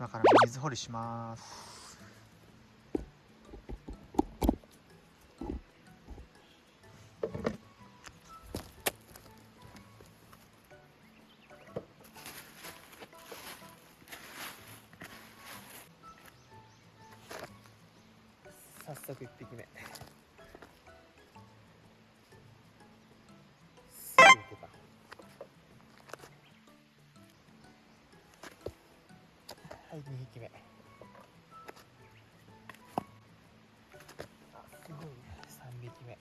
今から水掘りします。早速1匹目。はい2匹目。あすごいね。3匹目。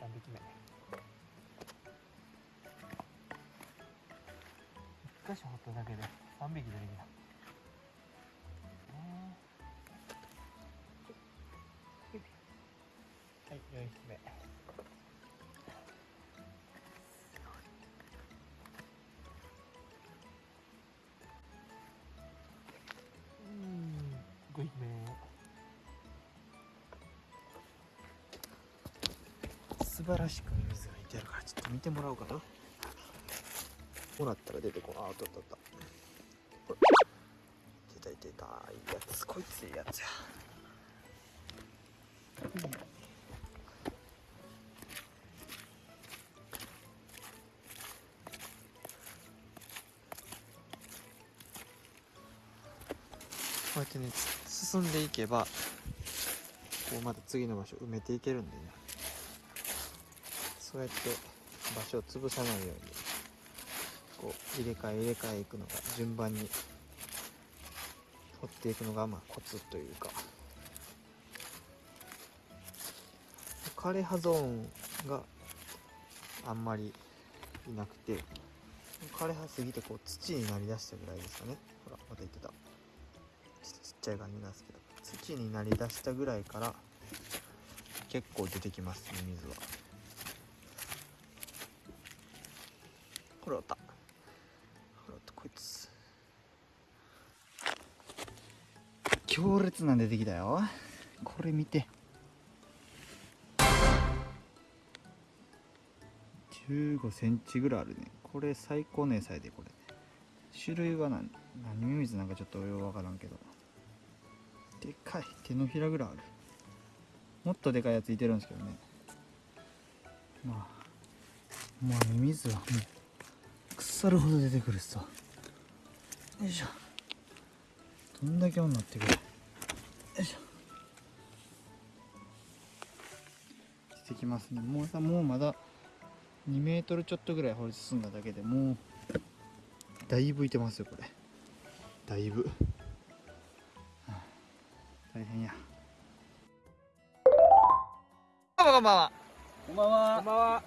3匹目。1箇所掘っただけで3匹出てきたうん、5匹目。素晴らしく水がいてるからちょっと見てもらおうかな。こうなったら出てこなあったあったあった。ほら出た出たい。いやつこいついいやつや。うん。こうやってね進んでいけばこうまた次の場所埋めていけるんでね。そうやって場所を潰さないようにこう入れ替え入れ替えいくのが順番に掘っていくのがまあコツというか。枯れ葉ゾーンがあんまりいなくて枯れ葉すぎてこう土になりだしたぐらいですかね。ほらまた言ってた。ちゃい感じなんですけど土になりだしたぐらいから結構出てきますね水は。ほらおった。ほらおったこいつ。強烈な出てきたよ。これ見て。15センチぐらいあるね。これ最高値さえでこれ。種類は何何ミミズなんかちょっとようわからんけど。でかい手のひらぐらいある。もっとでかいやついてるんですけどね。まあもうミミズはもう腐るほど出てくるさ。よいしょ。どんだけ女ってくる。よいしょ。出てきますね。もうさもうまだ2メートルちょっとぐらい掘り進んだだけでもうだいぶいてますよこれ。だいぶ、大変やこんばんはこんばんは。こんばんは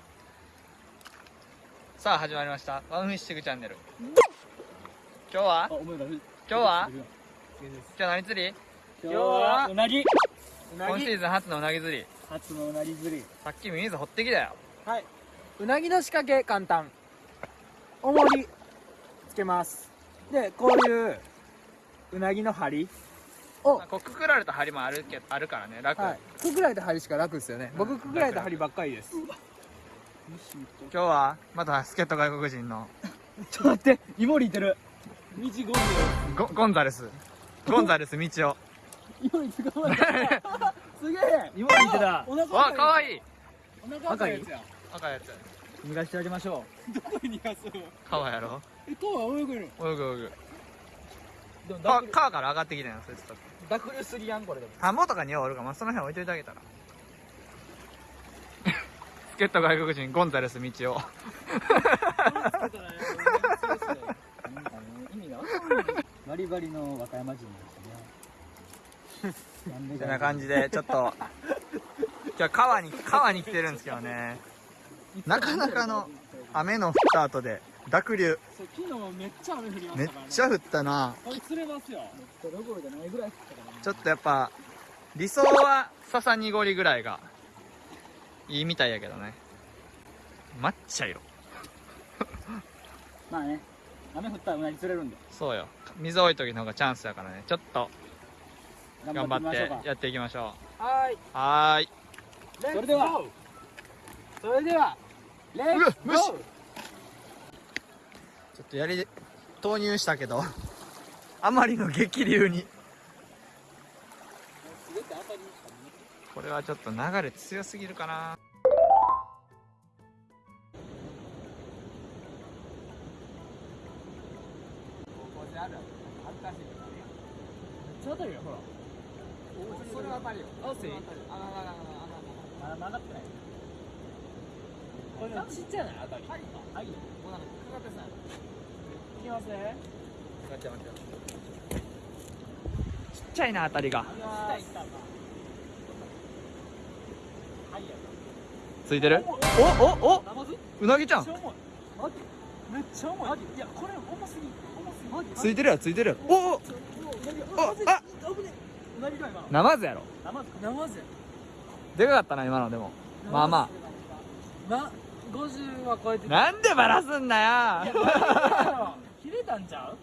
さあ始まりましたワンフィッシングチャンネル今日は？今今日は？今日何釣り？今日はうなぎ。う今シーズン初のうなぎ釣り初のうなぎ釣り。さっき水掘ってきたよはい。うなぎの仕掛け簡単。重りつけます。で、こういううなぎの針を、こうくくられた針もあるけあるからね楽、はい。くくられた針しか楽ですよね。僕くくられた針ばっかりです。今日はまた助っ人外国人の ちょっと待って、イモリいてる。道ゴンゴゴンザレスゴンザレス道夫イモリ捕まえた。すげえ。イモリいてた。お腹わかわいいお腹赤いやつや。赤いやつ逃がしてあげましょう。どこに逃がすの？川やろえ、川泳ぐの泳ぐ泳ぐ川川から上がってきたよそいつと。濁流すぎやんこれでも。田んぼとかにはおるから、まあ、その辺置いといてあげたら 助っ人外国人ゴンザレス道夫意味が分かんないバリバリの和歌山人ですね。こんな感じでちょっと今日は川に川に来てるんですけどね。なかなかの雨の降った後で濁流。そう昨日めっちゃ雨降りまめっしたからね。ちゃ降ったな。これ釣れますよ。どころじゃないぐらい降ったからね。ちょっとやっぱ理想は笹濁りぐらいがいいみたいやけどね。抹茶色。まあね。雨降ったらうなぎ釣れるんで。そうよ。水多い時の方がチャンスだからね。ちょっと頑張ってみましょうか。やっていきましょはーい。うはーい。それでは。それでは。レッツゴーょっとやりで投入したけど あまりの激流に。これはちょっと流れ強すぎるかな。ちょうどいいよほら。それは当たるよ。ああななななまだ曲がってないこれちっちゃいな当たり。はい。はい。もうなんかかかってさ。いきますね。待って待ってちっちゃいな当たりが。ついてる？おおお！うなぎちゃん。めっちゃ重い。いいやこれ重すぎ重すぎついてるやついてるやおおお！あナマズやろナマズやでかかったな今のでも。まあまま50は超えてあなんでバラすんなよ。切れたんちゃう？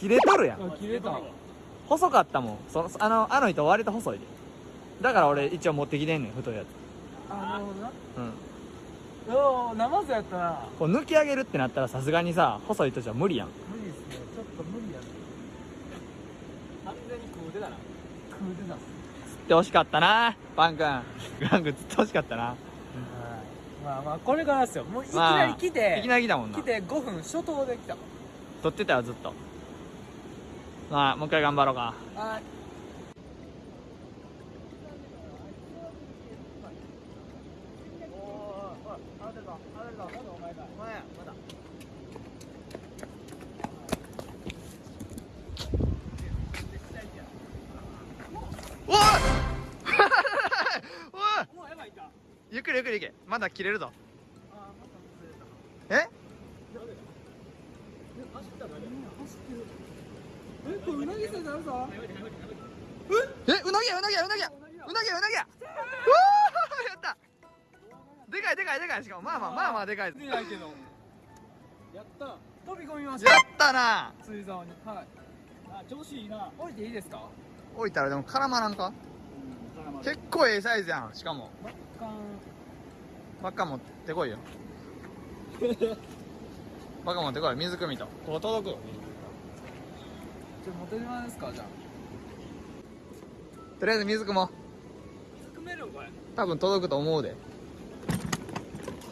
切れとるやん。切れた細かったもん。そのあのあの糸割と細いで。だから俺一応持ってきてんねん太いやつ。あなるほどな。うん。おおナマズやったな。こう抜き上げるってなったらさすがにさ細い糸じゃ無理やん。無理ですね。ちょっと無理やね。完全に食うてたな。食うてたっす。釣ってほしかったなパン君。パン君釣ってほしかったなまあまあこれからですよ。もういきまあなり来て、いきなり来たもんな。来て5分初頭で来た。撮ってたよずっと。まあもう一回頑張ろうか。はい。おい。おい。もうやばいかゆっくりゆっくりいけまだ切れるぞ。え？え。これうなぎさんなるぞ。えうなぎやうなぎやうなぎや。うなぎやうなぎや。うやった。でかいでかいでかい。しかもまあまあまあまあでかい。やった。飛び込みましやたったな。釣り竿に。はい。あ調子いいな。降りていいですか？置いたらでも絡まらんか？結構ええサイズやん。しかもバッカ持ってこいよ。バカ持ってこい。水汲みと。ここ届くちょっと持ってきますかじゃあ。とりあえず水汲もう。含めるこれ多分届くと思うで。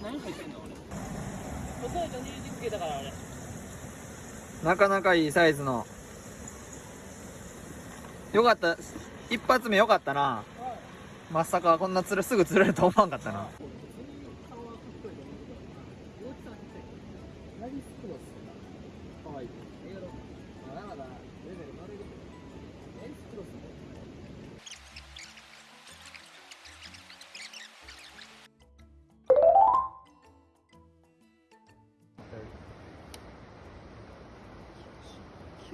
何入ってんの俺細いと入れてつけたから俺なかなかいいサイズの。よかった。一発目よかったな。まさかこんな釣れすぐ釣れると思わんかったな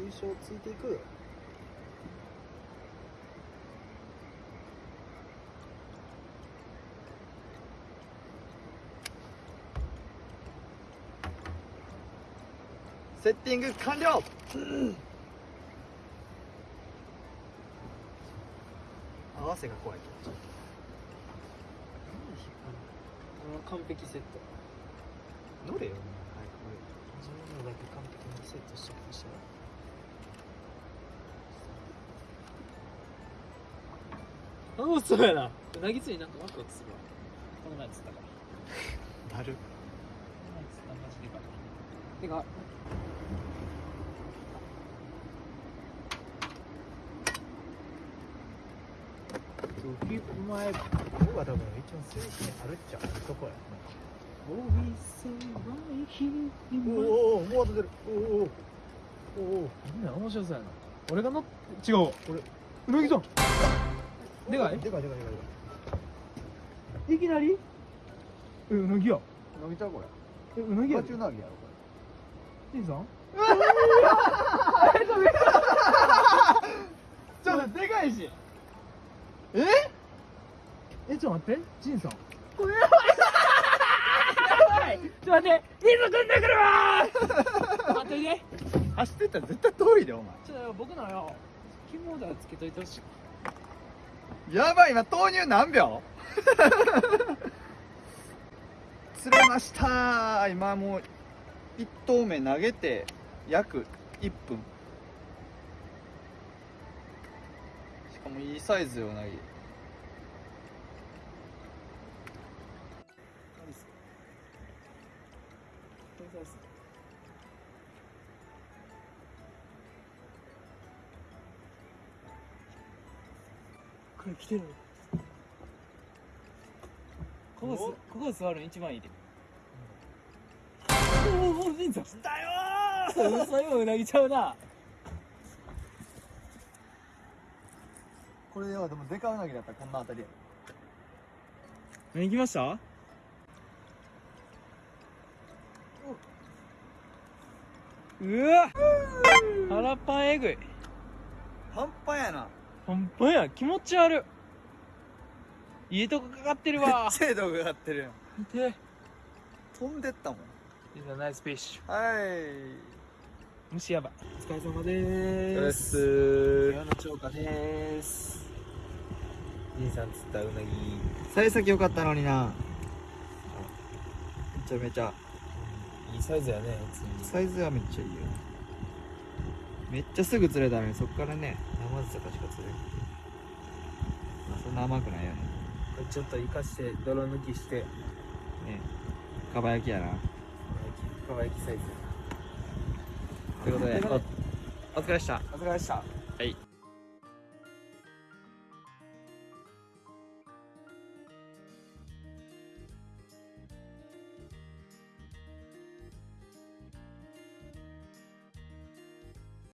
急所ついていく？セッティング完了！合わせが怖い。完璧セット。乗れよ。自分のだけ完璧にセットしてましたよあそうやな。うなぎ釣りなんかワクワクするわ。この前釣ったから。だる。この前釣ったマジでかいてかお前僕は多分一番強いにあるっちゃうとこやお店はいひおおおもう当ててるおおおおみんな面白そうやな俺が乗っ違う俺うなぎさんでかい？でかいでかいでかいい。きなり？えうなぎや。ちゃうこれ。えうなぎや中なぎやろこジンさん？ちょっとでかいし。え？えちょっと待って。ジンさん。これやばいちょっと待って。水汲んでくるわ。待ってね。走ってったら絶対遠いでお前。ちょっと僕のよ肝だつけといてほしいやばい今豆乳何秒？釣れました。今もう1投目投げて約1分。しかもいいサイズようなぎこれ来てる。ここすここ座るの一番いいで。おお忍者来たよー。嘘今うなぎちゃうな。これはでもデカウナギだったらこんなあたり。や何来ました？うわ。腹パンえぐい。半端やなほんまや気持ち悪い。いいとこかかってるわ。精度が上がってるやん。見て。飛んでったもん。Is a nice fish. はい。虫やばいお疲れ様でーすす。今の超過でーす。じいさん釣ったうなぎ。幸先良かったのにな。めちゃめちゃ。いいサイズやねサイズはめっちゃいいよ。めっちゃすぐ釣れたのにそっからね生酢とかしか釣れ。んまあそんな甘くないよね。これちょっと生かして泥抜きして。ね。かば焼きやな。かば焼きサイズということでおお疲れでした。お疲れ様でした。はい